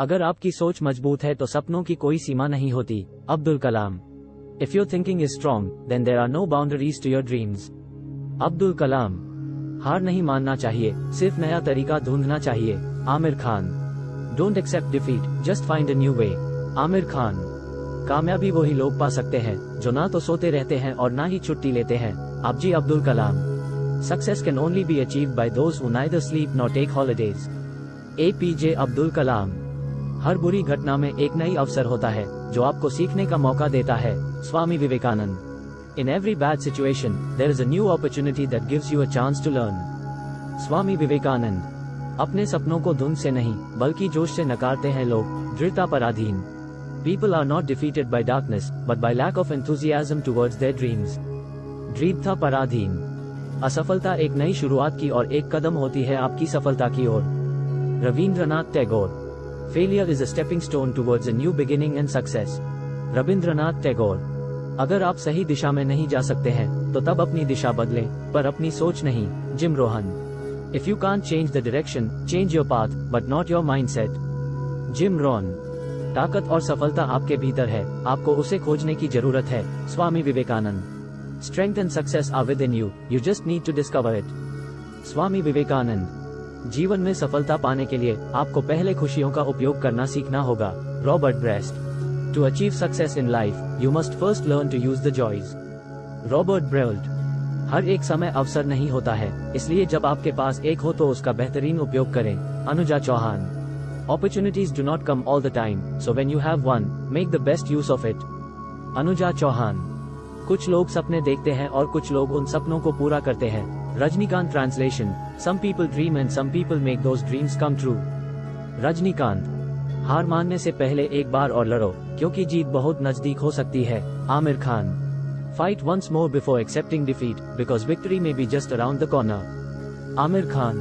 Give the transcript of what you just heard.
अगर आपकी सोच मज़बूत है तो सपनों की कोई सीमा नहीं होती। Abdul Kalam if your thinking is strong then there are no boundaries to your dreams Abdul Kalam, हार नहीं मानना चाहिए, सिर्फ़ नया तरीका ढूंढना चाहिए। Aamir Khan don't accept defeat just find a new way Aamir Khan, कामयाबी वही लोग पा सकते हैं, जो ना तो सोते रहते हैं और ना ही छुट्टी लेते हैं। आप जी Abdul Kalam success can only be achieved by those sleep not take holidays A P J Abdul Kalam हर बुरी घटना में एक नई अवसर होता है, जो आपको सीखने का मौका देता है, Swami Vivekananda. In every bad situation there is a new opportunity that gives you a chance to learn Swami Vivekananda, अपने सपनों को धुंध से नहीं, बल्कि जोश से नकारते हैं लोग, दृढ़ता पर अधीन। People are not defeated by darkness but by lack of enthusiasm towards their dreams दृढ़ता पराधीन असफलता एक नई शुरुआत की और एक कदम होती है आपकी सफलता की ओर। Rabindranath Tagore Failure is a stepping stone towards a new beginning and success. Rabindranath Tagore अगर आप सही दिशा में नहीं जा सकते हैं तो तब अपनी दिशा बदलें, पर अपनी सोच नहीं Jim Rohn if you can change the direction change your path but not your mind set Jim Rohn ताकत और सफलता आपके भीतर है, आपको उसे खोजने की ज़रूरत है, Swami Vivekananda. Strength and success are within you you just need to discover it Swami Vivekananda. जीवन में सफलता पाने के लिए आपको पहले खुशियों का उपयोग करना सीखना होगा। Robert Brault. To achieve success in life you must first learn to use the joys Robert Brault. हर एक समय अवसर नहीं होता है, इसलिए जब आपके पास एक हो तो उसका बेहतरीन उपयोग करें। Anuja Chauhan. Opportunities do not come all the time so when you have one make the best use of it Anuja Chauhan. कुछ लोग सपने देखते हैं और कुछ लोग उन सपनों को पूरा करते हैं। Rajinikanth translation some people dream and some people make those dreams come true Rajinikanth, हार मानने से पहले एक बार और लड़ो, क्योंकि जीत बहुत नज़दीक हो सकती है। Aamir Khan fight once more before accepting defeat because victory may be just around the corner Aamir Khan